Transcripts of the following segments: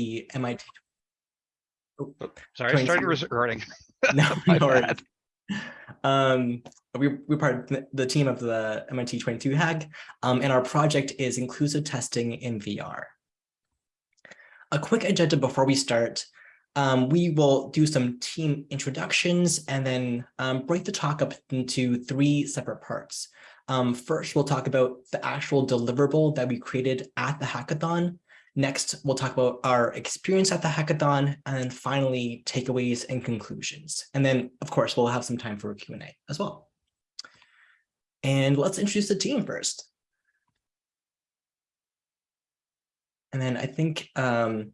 the MIT. Oh, Sorry, I started recording. no, no worries. Um, we, we're part of the- the team of the MIT 22 Hack, um, and our project is inclusive testing in VR. A quick agenda before we start. Um, we will do some team introductions and then um, break the talk up into three separate parts. Um, first, we'll talk about the actual deliverable that we created at the hackathon. Next, we'll talk about our experience at the hackathon, and then finally, takeaways and conclusions. And then, of course, we'll have some time for a Q&A as well. And let's introduce the team first. And then I think um,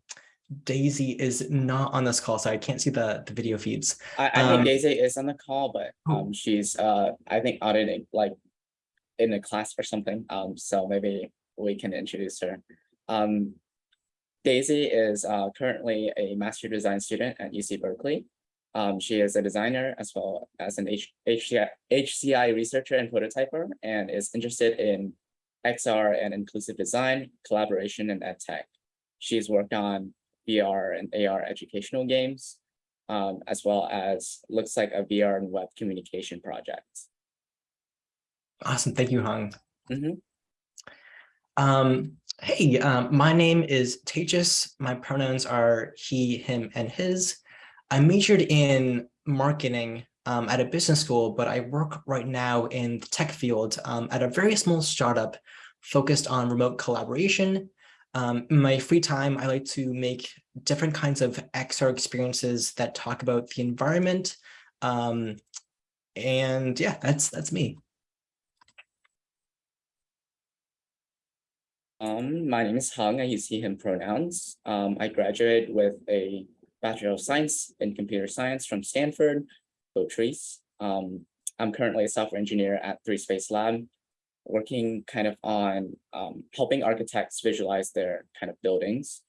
Daisy is not on this call, so I can't see the, the video feeds. I, I Um, think Daisy is on the call, but Oh. um she's uh I think auditing like in a class or something. Um so maybe we can introduce her. Um Daisy is uh currently a master design student at UC Berkeley. Um she is a designer as well as an H HCI, HCI researcher and prototyper and is interested in XR and inclusive design, collaboration and ed tech. She's worked on VR and AR educational games, um, as well as looks like a VR and web communication project. Awesome, thank you, Hung. Mhm. Um, hey, um, my name is Tejas. My pronouns are he, him, and his. I majored in marketing um, at a business school, but I work right now in the tech field um, at a very small startup focused on remote collaboration. Um, in my free time, I like to make different kinds of XR experiences that talk about the environment. Um, and yeah, that's that's me. Um, my name is Hung, I use he, him pronouns. Um, I graduated with a Bachelor of Science in Computer Science from Stanford, Botrice. Um, I'm currently a software engineer at Three Space Lab, working kind of on um, helping architects visualize their kind of buildings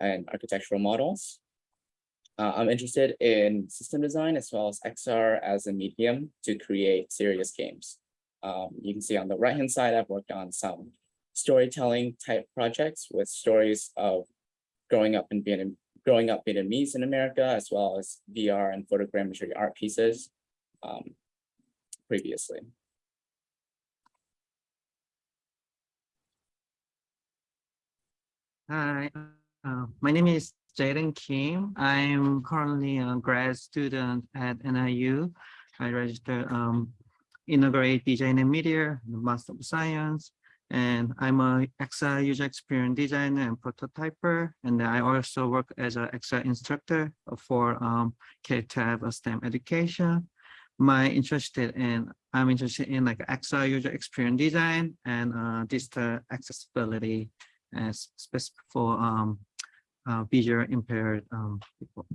and architectural models. Uh, I'm interested in system design as well as XR as a medium to create serious games. Um, you can see on the right-hand side, I've worked on some storytelling type projects with stories of growing up in Vietnam, growing up Vietnamese in America, as well as VR and photogrammetry art pieces um, previously. Hi, uh, my name is Jaden Kim. I'm currently a grad student at NYU. I registered um, integrate design and media, Master of Science, and I'm a XR user experience designer and prototyper. And I also work as an XR instructor for um, K-12 STEM education. My interested in, I'm interested in like XR user experience design and uh, digital accessibility as specific for um, uh, visual impaired um, people.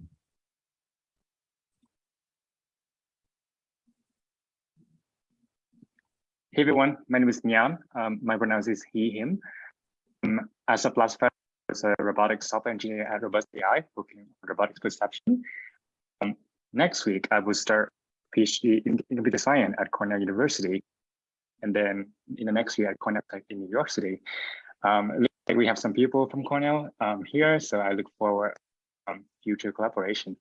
Hey everyone, my name is Nyan. Um, my pronouns is he, him. Um, as a February, I was a robotics software engineer at Robust AI, working on robotics perception. Um, next week, I will start PhD in, computer science at Cornell University. And then in the next year at Cornell Tech in New York City. Um, we have some people from Cornell um, here, so I look forward um, future collaboration.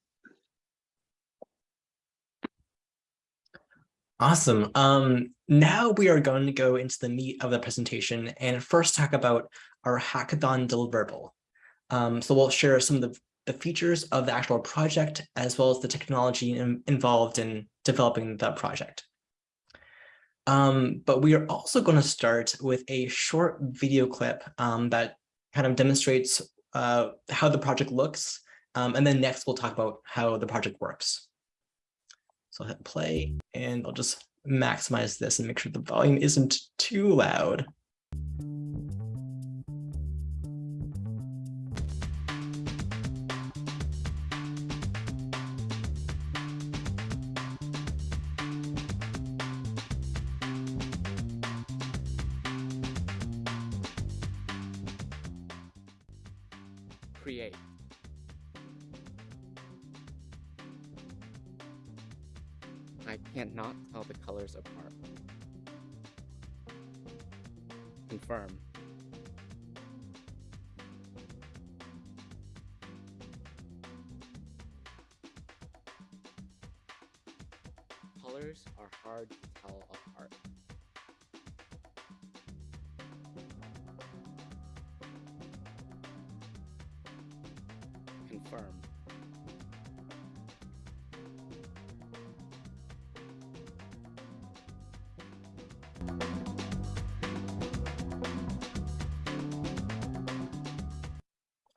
Awesome. Um, now we are going to go into the meat of the presentation and first talk about our hackathon deliverable. Um, so we'll share some of the, the features of the actual project as well as the technology in, involved in developing the project. Um, but we are also going to start with a short video clip um, that kind of demonstrates uh, how the project looks. Um, and then next we'll talk about how the project works. So I'll hit play and I'll just maximize this and make sure the volume isn't too loud.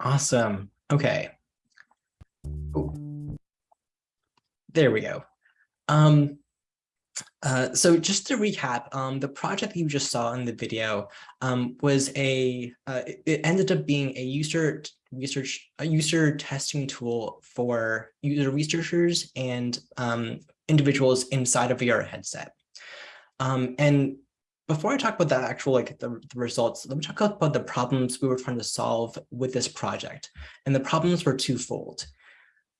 Awesome. Okay. Ooh. There we go. Um, uh, so just to recap, um, the project that you just saw in the video um, was a, uh, it- ended up being a user research, a user testing tool for user researchers and um, individuals inside of VR headset. Um, and before I talk about the actual like the, the results, let me talk about the problems we were trying to solve with this project. And the problems were twofold.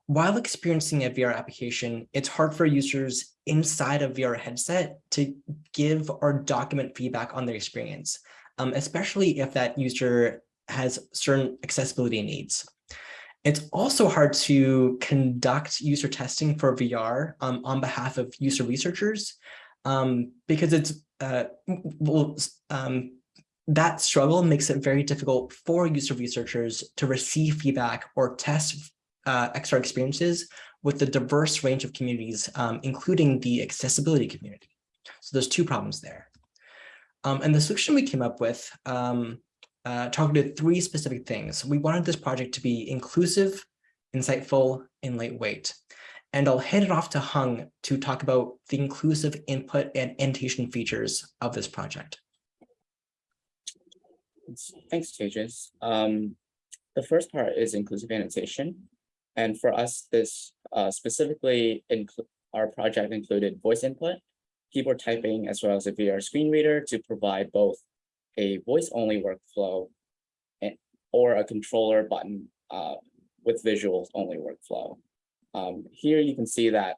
While experiencing a VR application, it's hard for users inside a VR headset to give or document feedback on their experience, um, especially if that user has certain accessibility needs. It's also hard to conduct user testing for VR um, on behalf of user researchers um, because it's uh, well, um, that struggle makes it very difficult for user researchers to receive feedback or test uh, XR experiences with the diverse range of communities, um, including the accessibility community. So there's two problems there. Um, and the solution we came up with um, uh, targeted three specific things. We wanted this project to be inclusive, insightful, and lightweight. And I'll hand it off to Hung to talk about the inclusive input and annotation features of this project. Thanks, Tejas. Um, the first part is inclusive annotation. And for us, this uh, specifically our project included voice input, keyboard typing, as well as a VR screen reader to provide both a voice only workflow and, or a controller button uh, with visuals only workflow. Um, here you can see that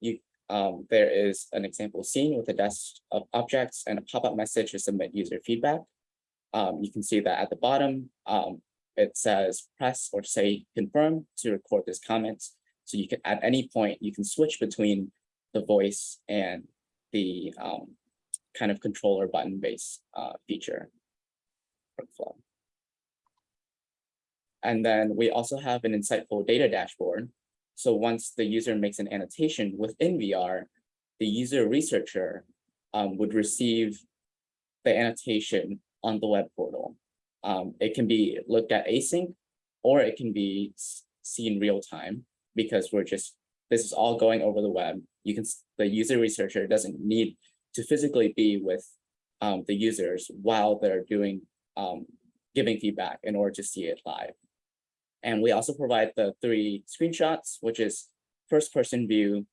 you um, there is an example scene with a desk of objects and a pop-up message to submit user feedback. Um, you can see that at the bottom, um, it says press or say confirm to record this comment. So you can at any point you can switch between the voice and the um, kind of controller button based uh, feature workflow. And then we also have an insightful data dashboard. So once the user makes an annotation within VR, the user researcher um, would receive the annotation on the web portal. Um, it can be looked at async or it can be seen real time because we're just, this is all going over the web. You can, the user researcher doesn't need to physically be with um, the users while they're doing, um, giving feedback in order to see it live. And we also provide the three screenshots, which is first person view,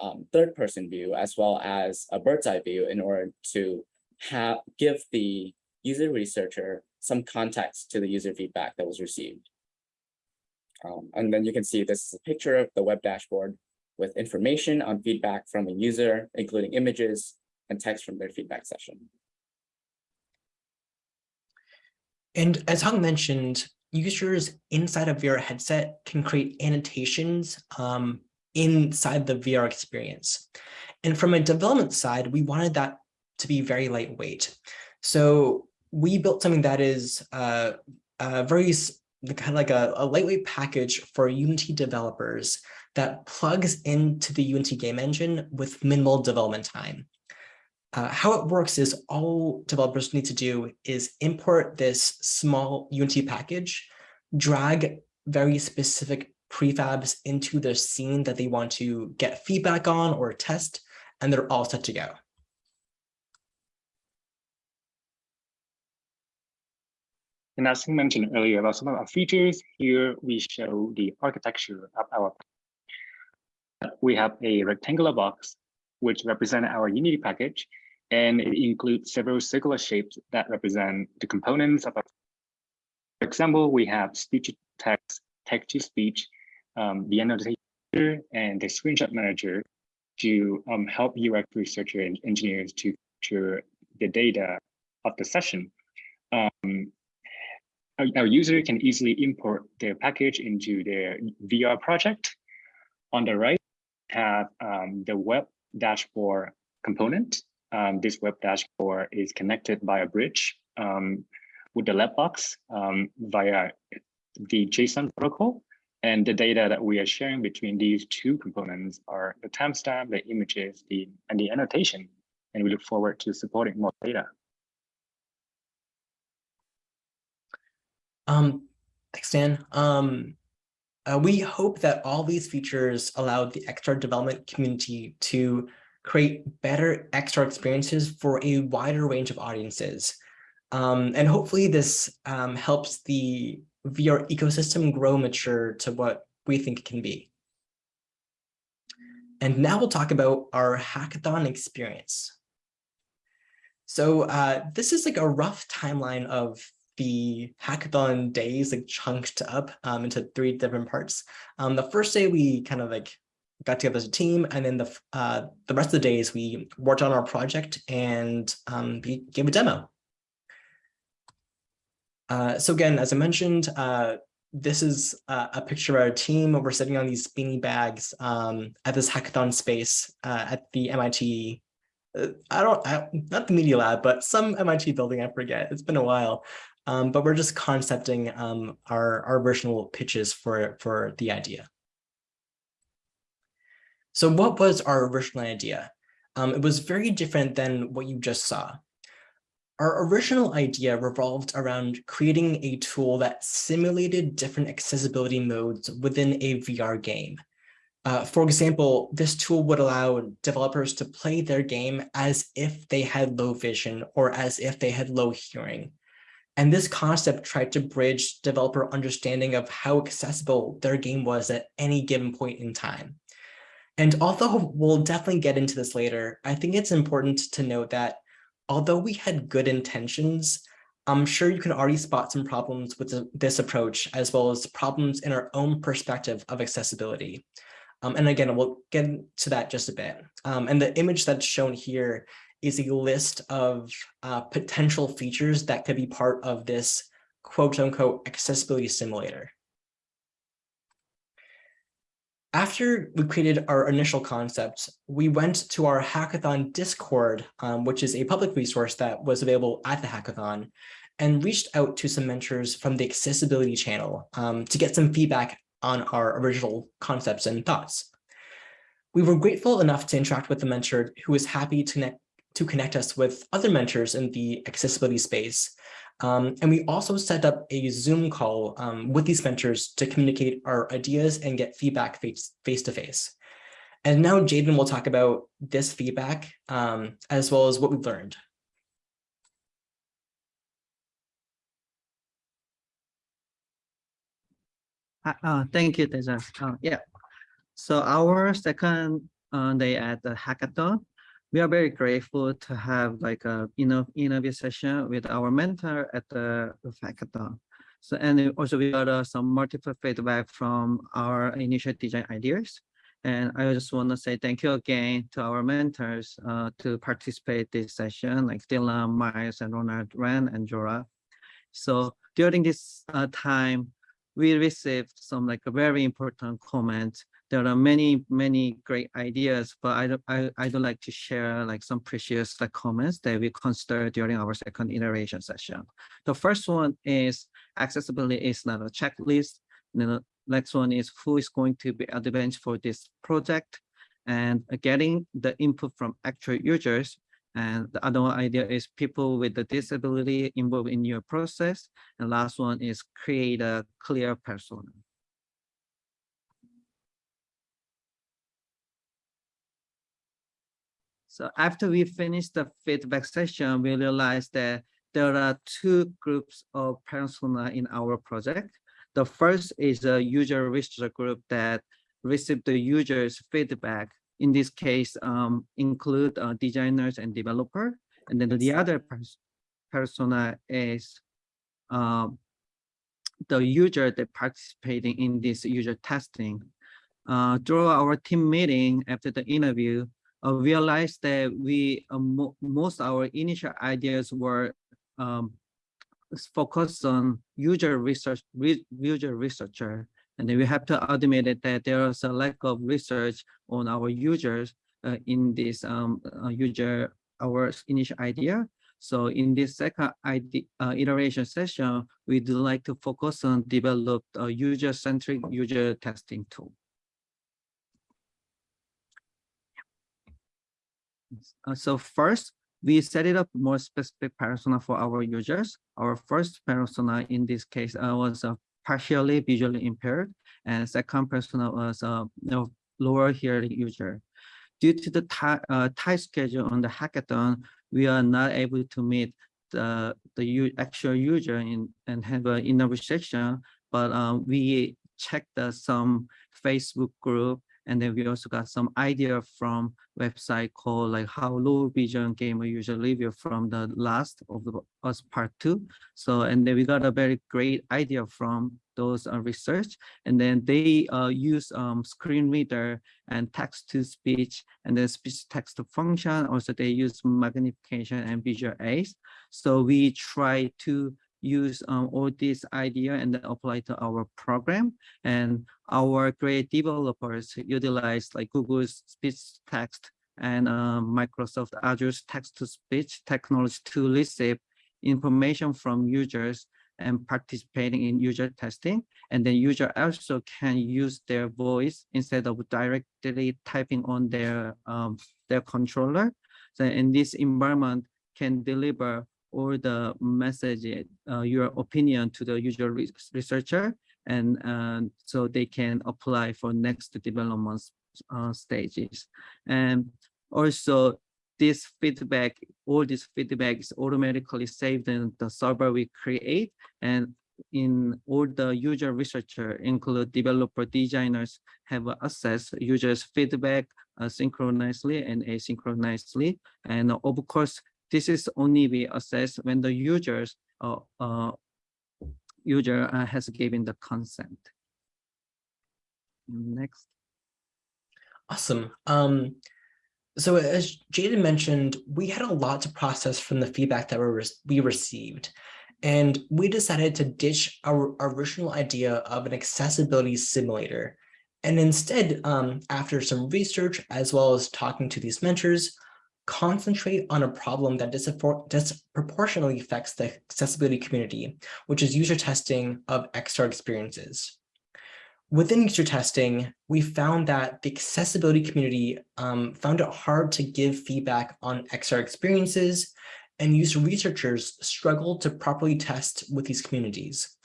um, third person view, as well as a bird's eye view in order to have give the user researcher some context to the user feedback that was received. Um, and then you can see this is a picture of the web dashboard with information on feedback from a user, including images and text from their feedback session. And as Hung mentioned, users inside of VR headset can create annotations um, inside the VR experience. And from a development side, we wanted that to be very lightweight. So we built something that is uh, a very kind of like a, a lightweight package for Unity developers that plugs into the Unity game engine with minimal development time. Uh, how it works is all developers need to do is import this small Unity package, drag very specific prefabs into the scene that they want to get feedback on or test, and they're all set to go. And as mentioned earlier about some of our features, here we show the architecture of our. We have a rectangular box, which represents our Unity package, and it includes several circular shapes that represent the components of our. For example, we have speech to text, text to speech, um, the annotator, and the screenshot manager to um, help UX researcher and engineers to capture the data of the session. Um, our, our user can easily import their package into their VR project. On the right, have um, the web dashboard component. Um, this web dashboard is connected by a bridge um, with the Labbox um, via the JSON protocol. And the data that we are sharing between these two components are the timestamp, the images, the and the annotation. And we look forward to supporting more data. Um, thanks, Dan. Um, uh, we hope that all these features allow the XR development community to create better XR experiences for a wider range of audiences. Um, and hopefully this um, helps the VR ecosystem grow mature to what we think it can be. And now we'll talk about our hackathon experience. So uh, this is like a rough timeline of the hackathon days like chunked up um, into three different parts. Um, the first day we kind of like got together as a team and then the uh, the rest of the days we worked on our project and um, we gave a demo. Uh, so again, as I mentioned, uh, this is a picture of our team. We're sitting on these beanie bags um, at this hackathon space uh, at the MIT. uh, I don't, I, not the Media Lab, but some MIT building, I forget. It's been a while. Um, but we're just concepting um, our, our original pitches for, for the idea. So what was our original idea? Um, it was very different than what you just saw. Our original idea revolved around creating a tool that simulated different accessibility modes within a VR game. Uh, for example, this tool would allow developers to play their game as if they had low vision or as if they had low hearing. And this concept tried to bridge developer understanding of how accessible their game was at any given point in time. And although we'll definitely get into this later, I think it's important to note that although we had good intentions, I'm sure you can already spot some problems with this approach, as well as problems in our own perspective of accessibility. Um, and again, we'll get to that just a bit. Um, and the image that's shown here is a list of uh, potential features that could be part of this quote unquote accessibility simulator. After we created our initial concept, we went to our hackathon Discord, um, which is a public resource that was available at the hackathon, and reached out to some mentors from the accessibility channel um, to get some feedback on our original concepts and thoughts. We were grateful enough to interact with the mentor who was happy to connect, to connect us with other mentors in the accessibility space. Um, and we also set up a Zoom call um, with these mentors to communicate our ideas and get feedback face, face to face. And now Jaden will talk about this feedback um, as well as what we've learned. Uh, uh, thank you, Tejas. Uh, yeah. So our second uh, day at the hackathon, we are very grateful to have like a you know interview session with our mentor at the hackathon. So and also we got uh, some multiple feedback from our initial design ideas. And I just want to say thank you again to our mentors uh, to participate this session, like Dylan, Miles, and Ronald, Ren, and Jora. So during this uh, time, we received some like a very important comments there are many, many great ideas, but I I, I don't like to share like some precious like comments that we consider during our second iteration session. The first one is accessibility is not a checklist. The next one is who is going to be advanced for this project and getting the input from actual users. And the other idea is people with the disability involved in your process. And last one is create a clear persona. So after we finish the feedback session, we realized that there are two groups of persona in our project. The first is a user research group that received the user's feedback. In this case, um, include uh, designers and developer. And then the other pers persona is um, the user that participating in this user testing. Uh, through our team meeting after the interview, uh, realized that we uh, mo most our initial ideas were um, focused on user research, re user researcher, and then we have to admit that there is a lack of research on our users. uh, in this um, uh, user our initial idea. So in this second idea, uh, iteration session, we'd like to focus on develop a user-centric user testing tool. Uh, so first, we set it up more specific persona for our users. Our first persona in this case uh, was a partially visually impaired, and second persona was a you know, lower hearing user. Due to the tight, uh, schedule on the hackathon, we are not able to meet the the actual user in and have an interview section, but we checked some Facebook group and then we also got some idea from website called like how low vision gamer usually review from the last of the us part two. So and then we got a very great idea from those uh, research and then they uh, use um, screen reader and text to speech and then speech text function. Also they use magnification and visual aids. So we try to use um, all this idea and apply to our program. And our great developers utilize like Google's speech text and um, Microsoft Azure's text-to-speech technology to receive information from users and participating in user testing. And then user also can use their voice instead of directly typing on their um, their controller. So in this environment can deliver or the message, uh, your opinion to the user re researcher, and uh, so they can apply for next development uh, stages. And also, this feedback, all this feedback is automatically saved in the server we create, and in all the user researcher, include developer designers, have access users feedback uh, synchronously and asynchronously. And of course, this is only be assessed when the users uh, uh, user uh, has given the consent. Next. Awesome. Um, so as Jaden mentioned, we had a lot to process from the feedback that we, we received. And we decided to ditch our original idea of an accessibility simulator. And instead, um, after some research, as well as talking to these mentors, concentrate on a problem that disproportionately affects the accessibility community, which is user testing of XR experiences. Within user testing, we found that the accessibility community um, found it hard to give feedback on XR experiences, and user researchers struggled to properly test with these communities.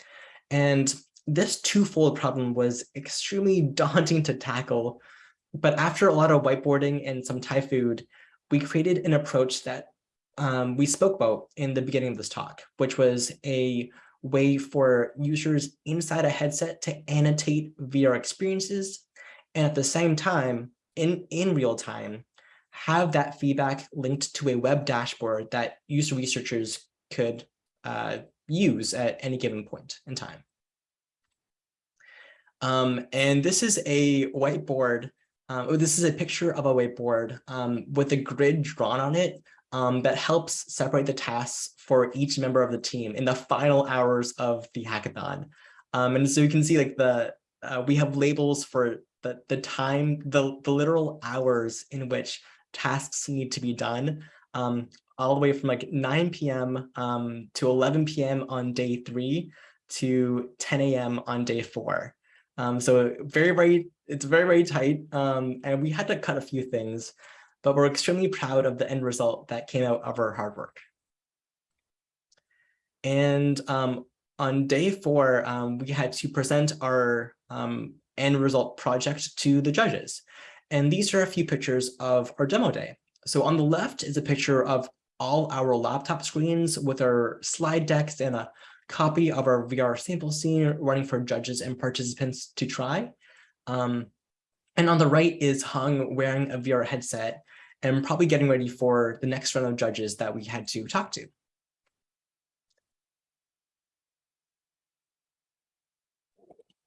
And this twofold problem was extremely daunting to tackle, but after a lot of whiteboarding and some Thai food, we created an approach that um, we spoke about in the beginning of this talk, which was a way for users inside a headset to annotate VR experiences and at the same time, in, in real time, have that feedback linked to a web dashboard that user researchers could uh, use at any given point in time. Um, and this is a whiteboard um, oh, this is a picture of a whiteboard um, with a grid drawn on it um, that helps separate the tasks for each member of the team in the final hours of the hackathon. Um, and so you can see like the, uh, we have labels for the, the time, the, the literal hours in which tasks need to be done, um, all the way from like 9 p.m. Um, to 11 p.m. on day three to 10 a.m. on day four. Um, so very, very, it's very, very tight. Um, and we had to cut a few things, but we're extremely proud of the end result that came out of our hard work. And um, on day four, um, we had to present our um, end result project to the judges. And these are a few pictures of our demo day. So on the left is a picture of all our laptop screens with our slide decks and a copy of our VR sample scene running for judges and participants to try. Um, and on the right is Hung wearing a VR headset and probably getting ready for the next round of judges that we had to talk to.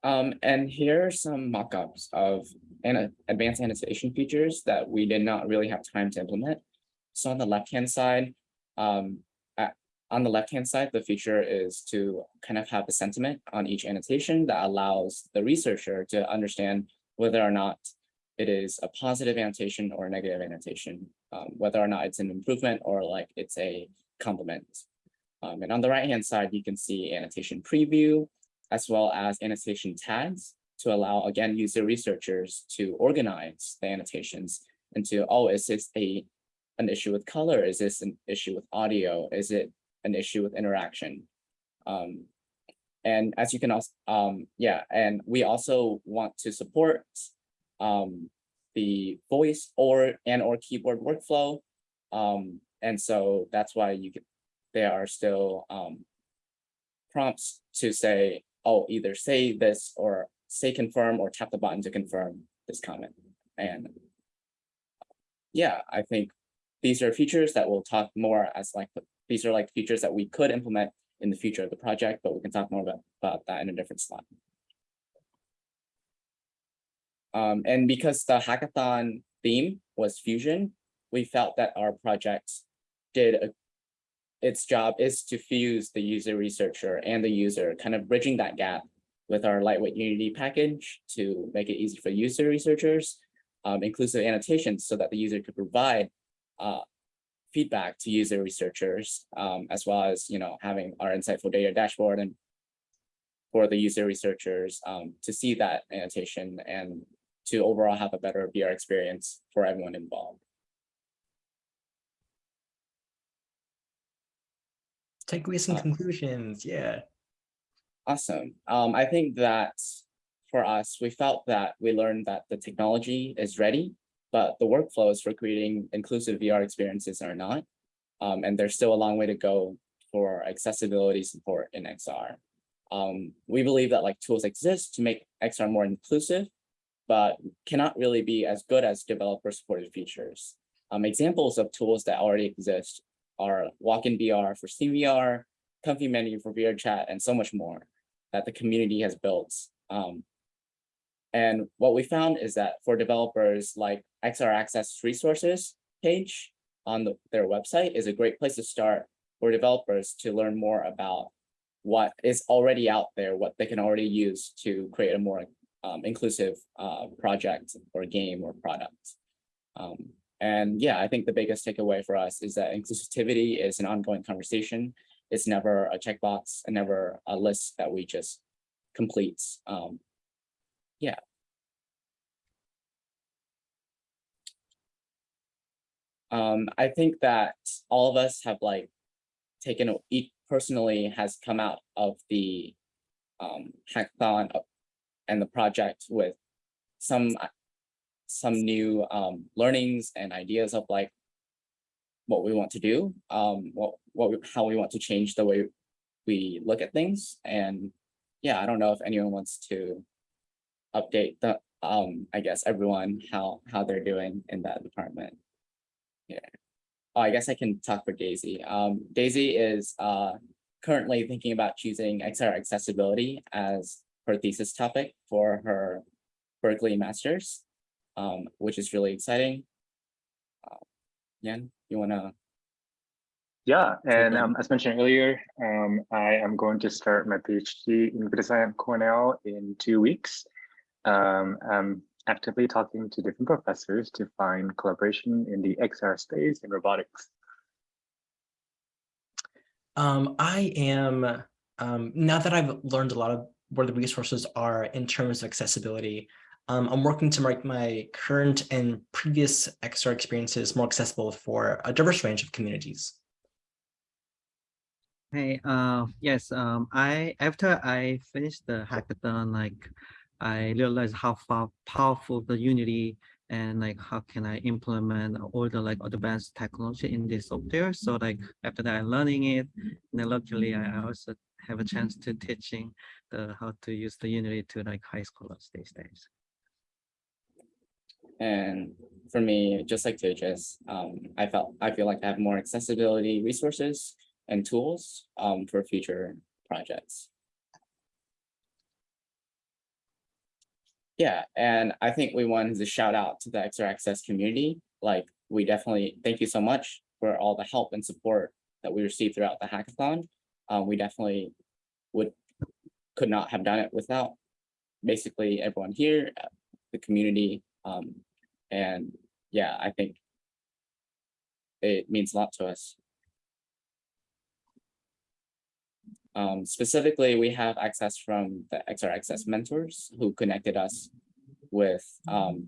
Um, and here are some mock-ups of an advanced annotation features that we did not really have time to implement. So on the left-hand side, um, on the left-hand side, the feature is to kind of have a sentiment on each annotation that allows the researcher to understand whether or not it is a positive annotation or a negative annotation, um, whether or not it's an improvement or like it's a compliment. Um, and on the right-hand side, you can see annotation preview, as well as annotation tags to allow, again, user researchers to organize the annotations into, oh, is this a an issue with color? Is this an issue with audio? Is it an issue with interaction? Um, and as you can also, um, yeah, and we also want to support um, the voice or and or keyboard workflow. Um, and so that's why you get there are still um, prompts to say, oh, either say this or say confirm or tap the button to confirm this comment. And yeah, I think these are features that we'll talk more as like, these are like features that we could implement in the future of the project, but we can talk more about, about that in a different slide. Um, and because the hackathon theme was fusion, we felt that our project did a, its job is to fuse the user researcher and the user, kind of bridging that gap with our lightweight Unity package to make it easy for user researchers, um, inclusive annotations so that the user could provide uh, feedback to user researchers, um, as well as you know having our insightful data dashboard and for the user researchers um, to see that annotation and to overall have a better VR experience for everyone involved. Takeaways and Uh, conclusions, yeah. Awesome. Um, I think that for us, we felt that we learned that the technology is ready, but the workflows for creating inclusive VR experiences are not. Um, and there's still a long way to go for accessibility support in XR. Um, we believe that like tools exist to make XR more inclusive, but cannot really be as good as developer supported features. Um, examples of tools that already exist are WalkinVR for SteamVR, Comfy Menu for VRChat, and so much more that the community has built. Um, and what we found is that for developers like XR Access resources page on the, their website is a great place to start for developers to learn more about what is already out there, what they can already use to create a more um, inclusive uh, project or game or product. Um, and yeah, I think the biggest takeaway for us is that inclusivity is an ongoing conversation. It's never a checkbox and never a list that we just complete. Um, yeah. Um, I think that all of us have like taken each personally has come out of the um, hackathon and the project with some some new um, learnings and ideas of like what we want to do, um, what what we, how we want to change the way we look at things, and yeah, I don't know if anyone wants to update the um I guess everyone how how they're doing in that department. Yeah. Oh, I guess I can talk for Daisy. Um, Daisy is uh, currently thinking about choosing XR accessibility as her thesis topic for her Berkeley Masters, um, which is really exciting. Uh, Yan, you wanna? Yeah, and um, as mentioned earlier, um, I am going to start my PhD in computer science at Cornell in two weeks. Um, I'm actively talking to different professors to find collaboration in the XR space in robotics. Um, I am, um, now that I've learned a lot of where the resources are in terms of accessibility, um, I'm working to make my current and previous XR experiences more accessible for a diverse range of communities. Hey, uh, yes, um, I after I finished the hackathon, like I realized how far powerful the Unity and like how can I implement all the like advanced technology in this software. So like after that, I'm learning it, and then luckily I also have a chance to teaching the how to use the Unity to like high schoolers these days. And for me, just like Tejas, um, I felt I feel like I have more accessibility resources and tools um, for future projects. Yeah, and I think we wanted to shout out to the XR Access community. Like, we definitely thank you so much for all the help and support that we received throughout the hackathon. Um, we definitely would could not have done it without basically everyone here, uh, the community, Um, and yeah, I think it means a lot to us. Um, specifically, we have access from the XR Access mentors who connected us with um,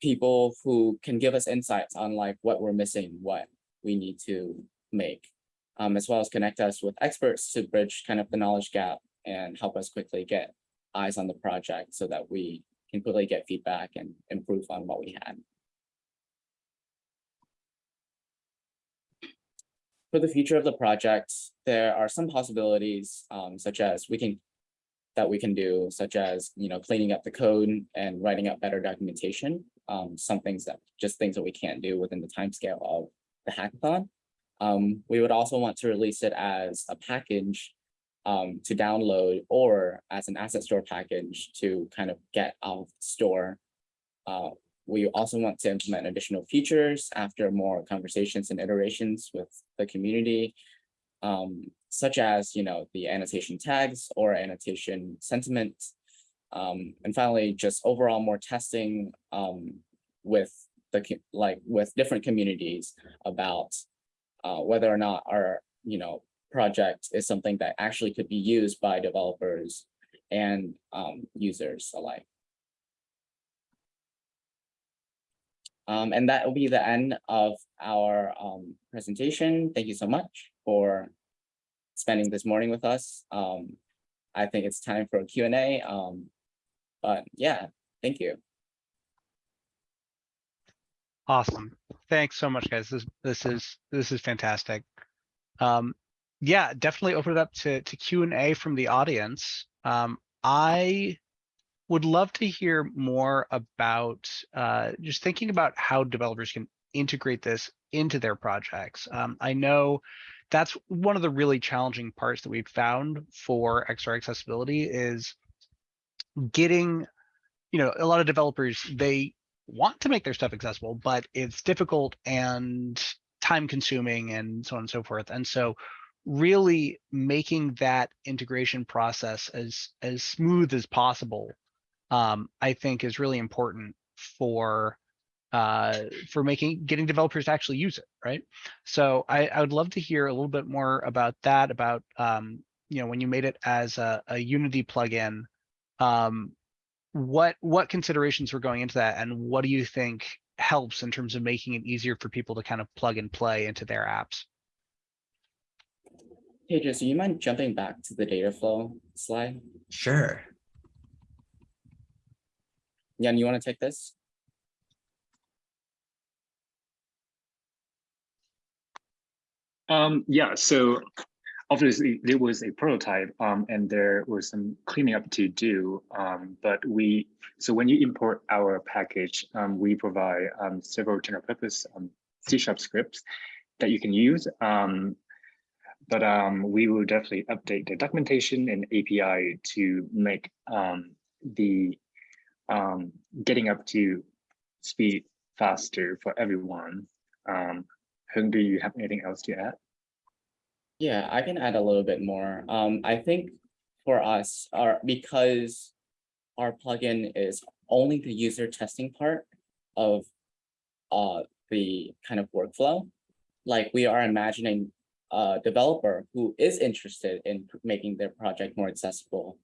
people who can give us insights on like what we're missing, what we need to make, um, as well as connect us with experts to bridge kind of the knowledge gap and help us quickly get eyes on the project so that we can quickly get feedback and improve on what we had. For the future of the project, there are some possibilities um, such as we can that we can do, such as you know cleaning up the code and writing up better documentation. Um, some things that just things that we can't do within the timescale of the hackathon. Um, we would also want to release it as a package um, to download or as an asset store package to kind of get out of store. Uh, we also want to implement additional features after more conversations and iterations with the community, um, such as, you know, the annotation tags or annotation sentiment. Um, and finally, just overall more testing um, with the like with different communities about uh, whether or not our, you know, project is something that actually could be used by developers and um, users alike. Um, and that will be the end of our um, presentation. Thank you so much for spending this morning with us. Um, I think it's time for a Q&A. Um, but yeah, thank you. Awesome. Thanks so much, guys. This this is this is fantastic. Um, yeah, definitely open it up to to Q&A from the audience. Um, I would love to hear more about uh, just thinking about how developers can integrate this into their projects. Um, I know that's one of the really challenging parts that we've found for XR accessibility is getting, you know, a lot of developers, they want to make their stuff accessible, but it's difficult and time consuming and so on and so forth. And so really making that integration process as as smooth as possible um, I think is really important for uh, for making getting developers to actually use it, right? So I, I would love to hear a little bit more about that, about um, you know when you made it as a, a Unity plugin, um, what what considerations were going into that, and what do you think helps in terms of making it easier for people to kind of plug and play into their apps? Tejas, do you mind jumping back to the data flow slide? Sure. Yan, you want to take this? Um, yeah, so obviously there was a prototype um, and there was some cleaning up to do. Um, but we, so when you import our package, um, we provide um, several general purpose um, C sharp scripts that you can use. But we will definitely update the documentation and API to make the um, getting up to speed faster for everyone. Um, Hung, do you have anything else to add? Yeah, I can add a little bit more. Um, I think for us, our because our plugin is only the user testing part of uh, the kind of workflow, like we are imagining a developer who is interested in making their project more accessible,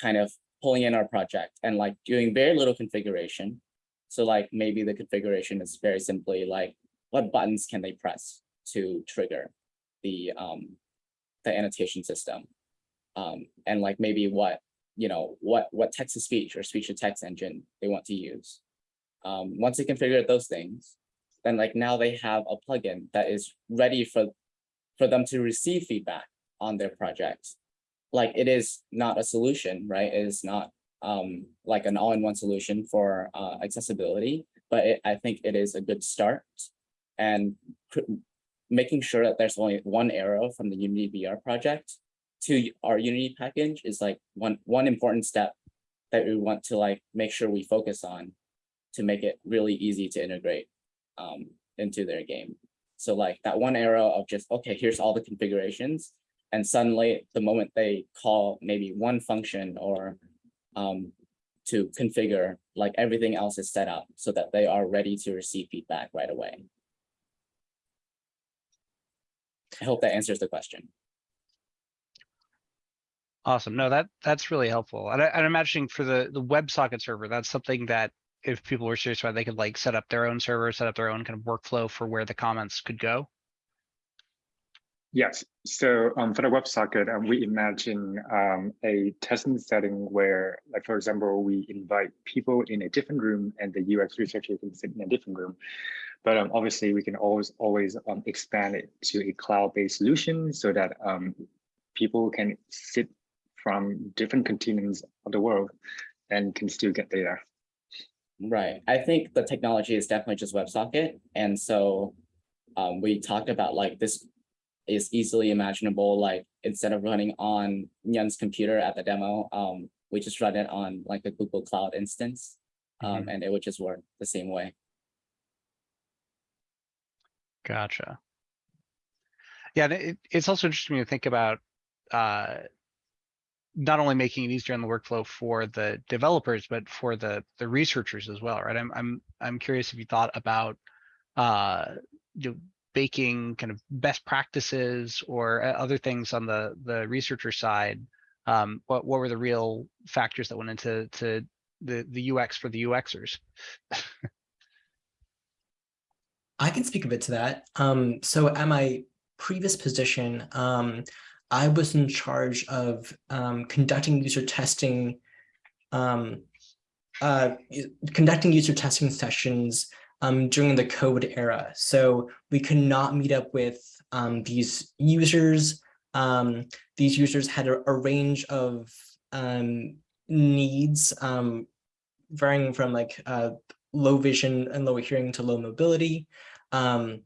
kind of pulling in our project and like doing very little configuration. So like maybe the configuration is very simply like what buttons can they press to trigger the um the annotation system. Um, and like maybe what you know what what text to speech or speech to text engine they want to use. Um, once they configure those things, then like now they have a plugin that is ready for for them to receive feedback on their projects like it is not a solution, right? It is not um, like an all-in-one solution for uh, accessibility, but it, I think it is a good start. And making sure that there's only one arrow from the Unity VR project to our Unity package is like one one important step that we want to like make sure we focus on to make it really easy to integrate um, into their game. So like that one arrow of just, okay, here's all the configurations and suddenly the moment they call maybe one function or um, to configure, like everything else is set up so that they are ready to receive feedback right away. I hope that answers the question. Awesome. No, that, that's really helpful. And I, I'm imagining for the, the WebSocket server, that's something that if people were serious about, they could like set up their own server, set up their own kind of workflow for where the comments could go. Yes, so um, for the WebSocket, um, we imagine um, a testing setting where, like for example, we invite people in a different room and the UX researcher can sit in a different room. But um, obviously, we can always always um, expand it to a cloud-based solution so that um, people can sit from different continents of the world and can still get data. Right. I think the technology is definitely just WebSocket. And so um, we talked about like this is easily imaginable, like instead of running on Nyan's computer at the demo, um, we just run it on like a Google Cloud instance. Um, and it would just work the same way. Gotcha. Yeah, and it, it's also interesting to think about uh, not only making it easier in the workflow for the developers, but for the the researchers as well, right? I'm I'm I'm curious if you thought about uh, you know, baking kind of best practices or uh, other things on the the researcher side. Um, what what were the real factors that went into to the the UX for the UXers? I can speak a bit to that. Um, so at my previous position, um, I was in charge of um, conducting user testing, um, uh, conducting user testing sessions um, during the COVID era. So we could not meet up with um, these users. Um, these users had a, a range of um, needs um, varying from like uh, low vision and low hearing to low mobility. Um,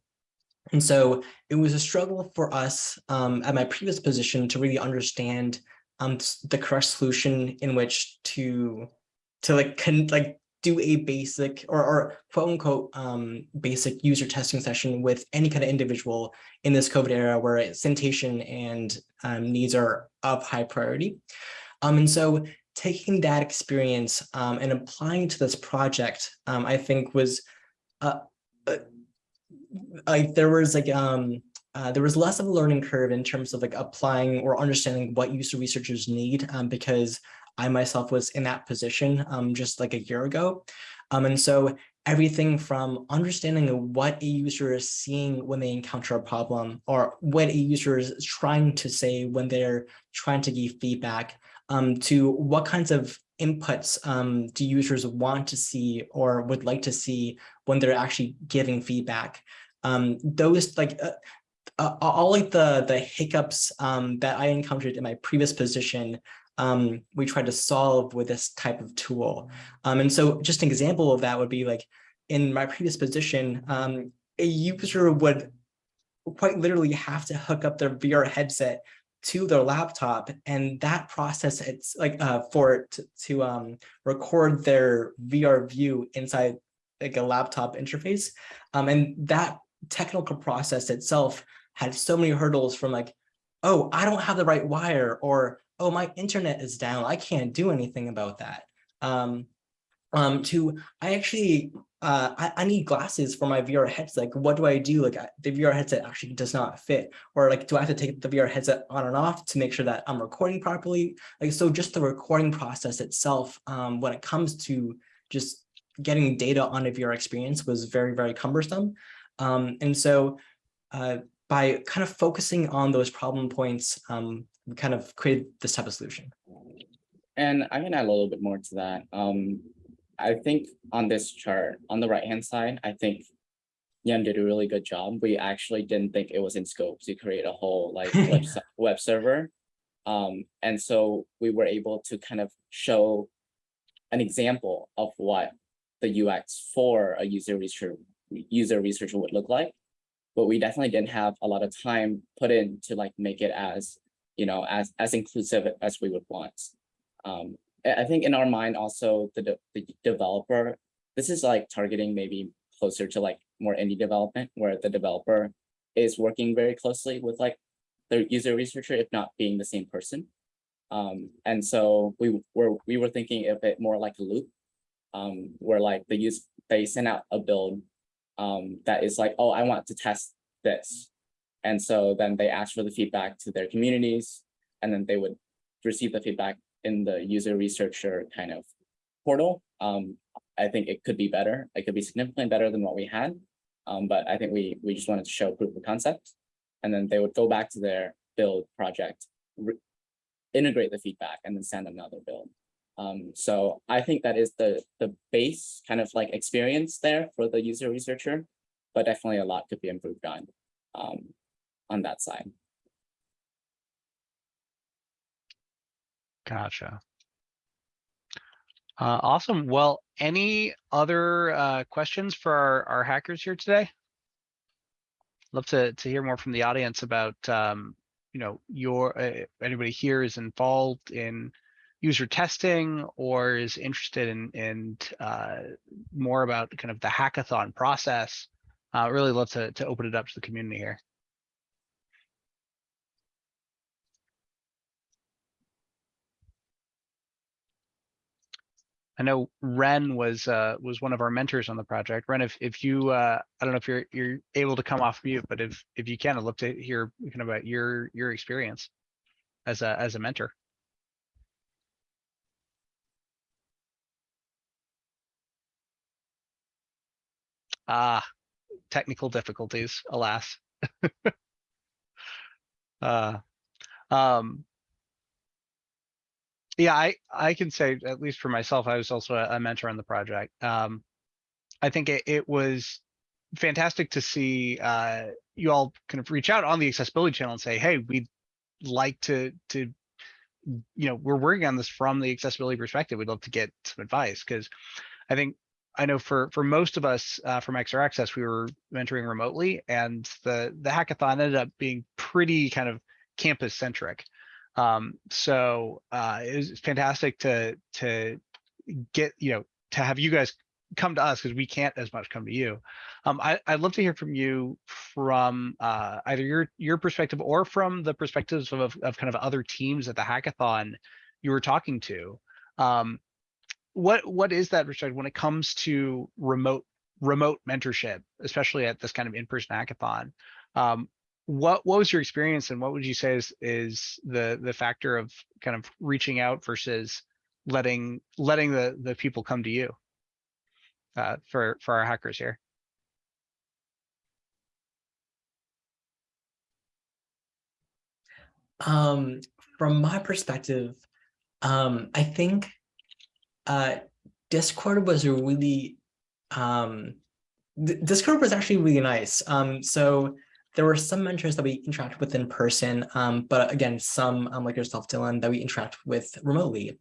and so it was a struggle for us at my previous position to really understand the correct solution in which to to like con like do a basic or, or quote unquote um, basic user testing session with any kind of individual in this COVID era where sanitation and um, needs are of high priority. Um, and so taking that experience um, and applying to this project, um, I think was uh, uh, like there was like um uh, there was less of a learning curve in terms of like applying or understanding what user researchers need um, because I myself was in that position um, just like a year ago. Um, and so everything from understanding what a user is seeing when they encounter a problem or what a user is trying to say when they're trying to give feedback um, to what kinds of inputs um, do users want to see or would like to see when they're actually giving feedback. Um, those like uh, uh, all like the the hiccups um, that I encountered in my previous position, um, we tried to solve with this type of tool. Um, and so just an example of that would be like in my previous position, um, a user would quite literally have to hook up their VR headset to their laptop and that process it's like uh, for to, to um, record their VR view inside like a laptop interface. Um, and that technical process itself had so many hurdles from like, oh, I don't have the right wire or, oh, my internet is down. I can't do anything about that. Um, um, to, I actually, uh, I, I need glasses for my VR headset. Like, what do I do? Like the VR headset actually does not fit. Or like, do I have to take the VR headset on and off to make sure that I'm recording properly? Like, so just the recording process itself, um, when it comes to just getting data on a VR experience was very, very cumbersome. Um, and so uh, by kind of focusing on those problem points, um, kind of created this type of solution. And I can add a little bit more to that. Um, I think on this chart, on the right-hand side, I think Yan did a really good job. We actually didn't think it was in scope to create a whole like web, web server. Um, and so we were able to kind of show an example of what the UX for a user researcher user researcher would look like. But we definitely didn't have a lot of time put in to like make it as, you know, as as inclusive as we would want. Um, I think in our mind also the, de the developer, this is like targeting maybe closer to like more indie development where the developer is working very closely with like the user researcher, if not being the same person. Um, and so we were, we were thinking of it more like a loop. Um, where like they use, they send out a build um, that is like, oh, I want to test this. And so then they ask for the feedback to their communities, and then they would receive the feedback in the user researcher kind of portal. Um, I think it could be better. It could be significantly better than what we had. Um, but I think we we just wanted to show proof of concept, and then they would go back to their build project, integrate the feedback, and then send another build. Um, so I think that is the the base kind of like experience there for the user researcher, but definitely a lot could be improved on um, on that side. Gotcha. Uh, awesome. Well, any other uh, questions for our, our hackers here today? Love to to hear more from the audience about um, you know your uh, anybody here is involved in user testing or is interested in in uh, more about kind of the hackathon process. Uh, really love to to open it up to the community here. I know Ren was uh was one of our mentors on the project. Ren, if if you uh I don't know if you're you're able to come off mute, but if if you can, I'd love to hear kind of about your your experience as a as a mentor. Ah, technical difficulties, alas. uh, um, yeah, I, I can say, at least for myself, I was also a, a mentor on the project. Um, I think it, it was fantastic to see uh, you all kind of reach out on the accessibility channel and say, hey, we'd like to, to, you know, we're working on this from the accessibility perspective. We'd love to get some advice because I think I know for for most of us uh, from XR Access, we were mentoring remotely, and the the hackathon ended up being pretty kind of campus centric. Um, so uh, it was fantastic to to get you know to have you guys come to us because we can't as much come to you. Um, I, I'd love to hear from you from uh, either your your perspective or from the perspectives of, of kind of other teams at the hackathon you were talking to. Um, what what is that Richard when it comes to remote remote mentorship, especially at this kind of in-person hackathon? Um, what what was your experience and what would you say is is the the factor of kind of reaching out versus letting letting the the people come to you uh, for for our hackers here? Um, from my perspective, um, I think uh, Discord was a really um, Discord was actually really nice. Um, so there were some mentors that we interact with in person, um, but again, some um, like yourself, Dylan, that we interact with remotely.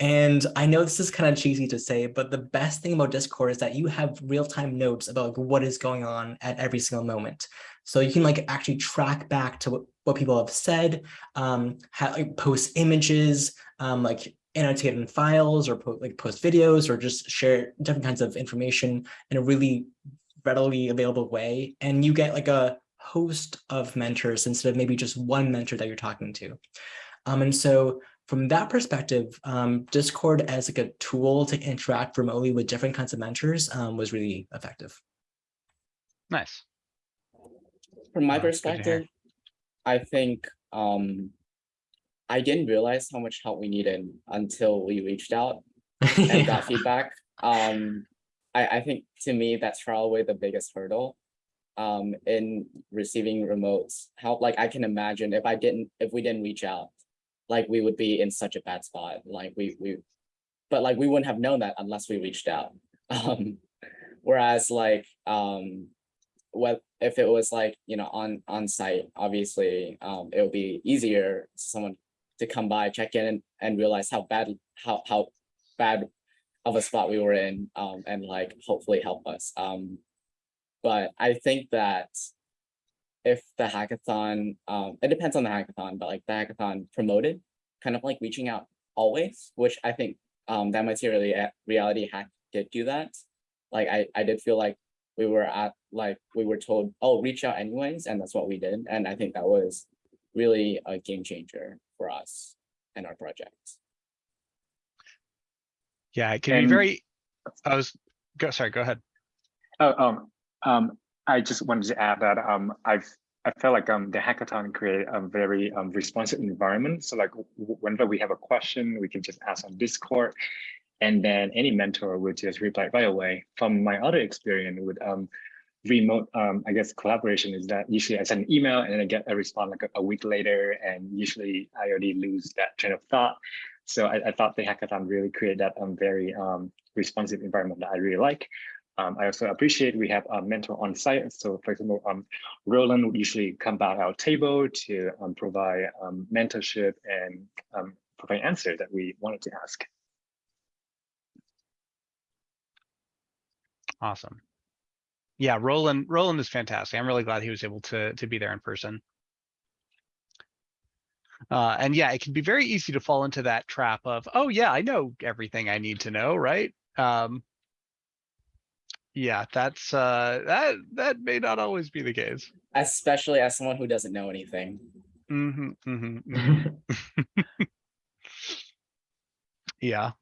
And I know this is kind of cheesy to say, but the best thing about Discord is that you have real-time notes about like, what is going on at every single moment. So you can like actually track back to what, what people have said, um, like, post images, um, like annotated files or po like post videos or just share different kinds of information in a really readily available way. And you get like a host of mentors instead of maybe just one mentor that you're talking to. Um, and so from that perspective, um, Discord as like a tool to interact remotely with different kinds of mentors um, was really effective. Nice. From my Oh, that's good to hear. perspective, I think um, I didn't realize how much help we needed until we reached out and got feedback. Um, I, I think to me, that's probably the biggest hurdle um, in receiving remotes help. Like I can imagine if I didn't, if we didn't reach out, like we would be in such a bad spot. Like we, we, but like we wouldn't have known that unless we reached out. Um, whereas like, um, what if it was like, you know, on, on site, obviously, um, it would be easier for someone to come by, check in and, and realize how bad, how, how bad of a spot we were in, um, and like hopefully help us. Um, but I think that if the hackathon, um, it depends on the hackathon, but like the hackathon promoted, kind of like reaching out always, which I think um, that materially reality hack did do that. Like I, I did feel like we were at like we were told, oh, reach out anyways, and that's what we did. And I think that was really a game changer for us. and our project. Yeah, it can be very, I was, go, sorry, go ahead. Oh, um, um, I just wanted to add that um, I've I felt like um the hackathon created a very um responsive environment. So like whenever we have a question, we can just ask on Discord, and then any mentor will just reply right away. From my other experience with um remote um I guess collaboration is that usually I send an email and then I get a response like a, a week later, and usually I already lose that train of thought. So I, I thought the hackathon really created that um very um responsive environment that I really like. Um, I also appreciate we have a mentor on site. So for example, um, Roland would usually come by our table to um, provide um, mentorship and um, provide answer that we wanted to ask. Awesome. Yeah, Roland, Roland is fantastic. I'm really glad he was able to, to be there in person. Uh, and yeah, it can be very easy to fall into that trap of, oh yeah, I know everything I need to know, right? Um, yeah, that's, uh, that, that may not always be the case. Especially as someone who doesn't know anything. hmm hmm Yeah.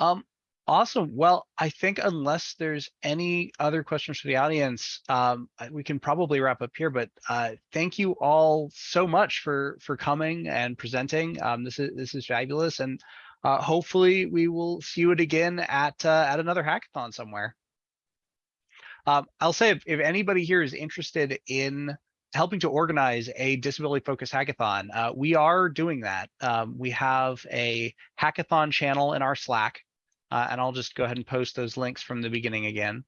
Um, awesome. Well, I think unless there's any other questions for the audience, um, we can probably wrap up here, but, uh, thank you all so much for, for coming and presenting. Um, this is, this is fabulous and, uh, hopefully we will see you again at, uh, at another hackathon somewhere. Um, I'll say if, if anybody here is interested in helping to organize a disability focused hackathon. Uh, we are doing that. Um, we have a hackathon channel in our Slack, uh, and I'll just go ahead and post those links from the beginning again.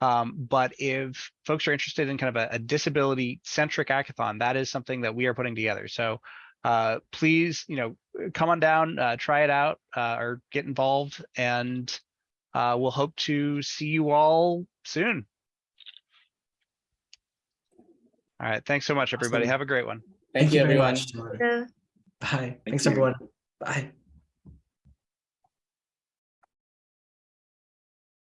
Um, but if folks are interested in kind of a, a disability centric hackathon, that is something that we are putting together. So uh, please, you know, come on down, uh, try it out, uh, or get involved, and uh, we'll hope to see you all soon. All right. Thanks so much, everybody. Awesome. Have a great one. Thank you, very everyone. much, Timur. Yeah. Bye. Thanks, you. everyone. Bye.